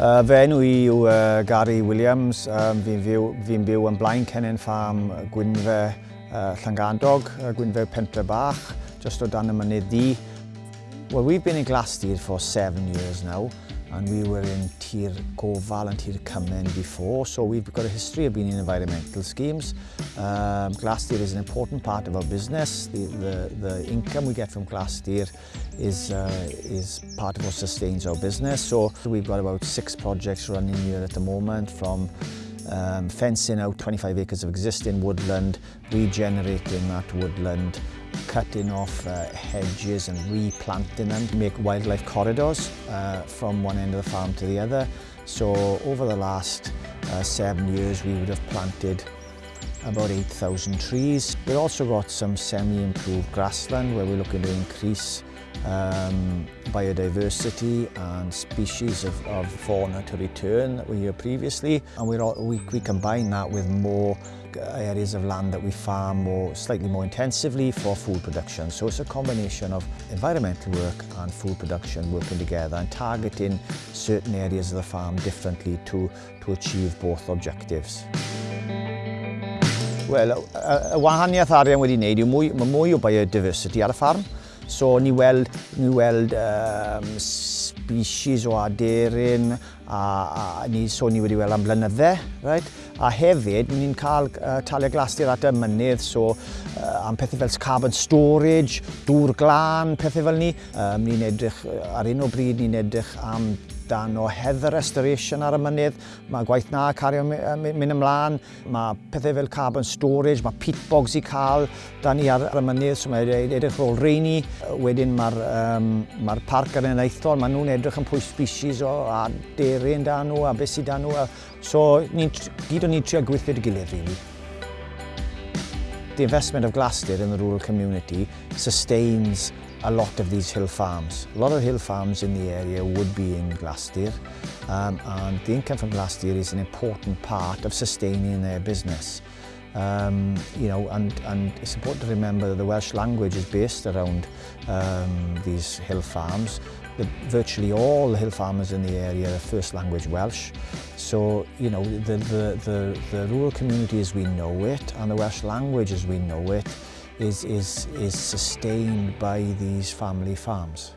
Uh, fe enw i yw uh, Gary Williams. Um, fi'n byw, fi byw yn blaen Cenen Farm Gwynfe uh, Llangandog, uh, Gwynfe Pentre Bach, just o dan y mynydd di. Well, we've been in Glastir for seven years now and we were in Tir Koval and Tir Cymen before, so we've got a history of being in environmental schemes. Um, Glastir is an important part of our business. The, the, the income we get from Glastir is, uh, is part of what sustains our business. So we've got about six projects running here at the moment from um, fencing out 25 acres of existing woodland, regenerating that woodland, cutting off uh, hedges and replanting them to make wildlife corridors uh, from one end of the farm to the other. So over the last uh, seven years we would have planted about 8,000 trees. We've also got some semi-improved grassland where we're looking to increase um, biodiversity and species of, of fauna to return that were here previously. And we're all, we, we combine that with more areas of land that we farm more, slightly more intensively for food production. So it's a combination of environmental work and food production working together and targeting certain areas of the farm differently to, to achieve both objectives. Wel, y wahaniaeth arian wedi wneud yw mwy, mae mwy o biodiversity ar y ffarm. So ni weld, ni weld um, species o aderyn, a, a ni, so ni wedi weld am blynydde, right? A hefyd, ni'n cael uh, talia glastur at y mynydd, so uh, am pethau fel carbon storage, dŵr glân, pethau fel ni. Um, ni'n edrych, ar un o bryd, ni'n edrych am dan o heather restoration ar y mynydd, mae gwaith na cario mynd ymlaen, mae pethau fel carbon storage, mae peat bogs i cael dan ni ar y mynydd, so mae e- edrych rôl reini. Wedyn mae'r um, mae parc ar yn eithol, mae nhw'n edrych yn pwy species o a deryn dan nhw a beth sydd dan nhw. So, ni, gyd o'n ni'n trio gweithio'r gilydd, rili. Really the investment of Glastir in the rural community sustains a lot of these hill farms. A lot of hill farms in the area would be in Glastir um, and the income from Glastir is an important part of sustaining their business um, you know, and, and it's important to remember that the Welsh language is based around um, these hill farms. The, virtually all the hill farmers in the area are first language Welsh. So, you know, the, the, the, the rural community as we know it and the Welsh language as we know it is, is, is sustained by these family farms.